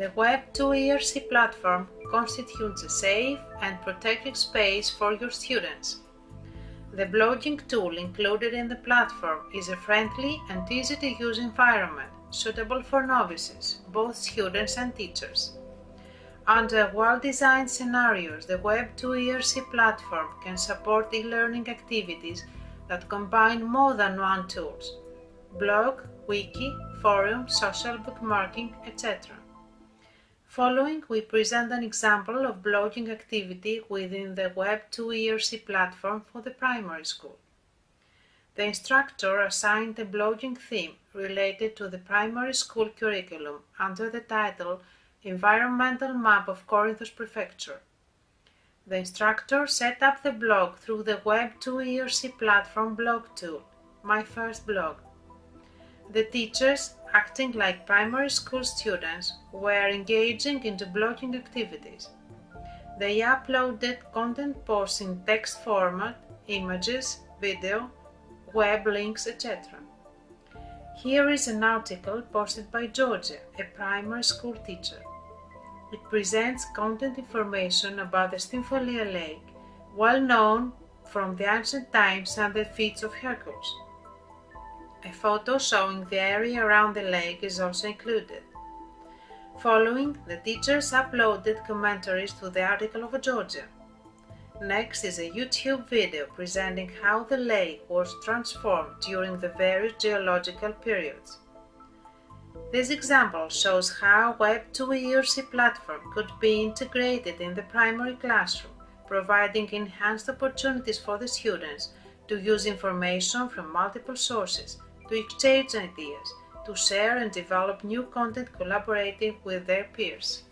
The Web2 ERC platform constitutes a safe and protected space for your students. The blogging tool included in the platform is a friendly and easy to use environment suitable for novices, both students and teachers. Under well-designed scenarios, the Web2 ERC platform can support e-learning activities that combine more than one tools, blog, wiki, forum, social bookmarking, etc. Following, we present an example of blogging activity within the Web2 ERC platform for the primary school. The instructor assigned a blogging theme related to the primary school curriculum under the title Environmental Map of Corinthos Prefecture. The instructor set up the blog through the Web2 ERC platform blog tool, My First Blog. The teachers, acting like primary school students, were engaging into blogging activities. They uploaded content posts in text format, images, video, web links, etc. Here is an article posted by Georgia, a primary school teacher. It presents content information about the Stymphalia Lake, well known from the ancient times and the feats of Hercules. A photo showing the area around the lake is also included. Following, the teachers uploaded commentaries to the article of Georgia. Next is a YouTube video presenting how the lake was transformed during the various geological periods. This example shows how Web2 ERC platform could be integrated in the primary classroom, providing enhanced opportunities for the students to use information from multiple sources, to exchange ideas, to share and develop new content collaborating with their peers.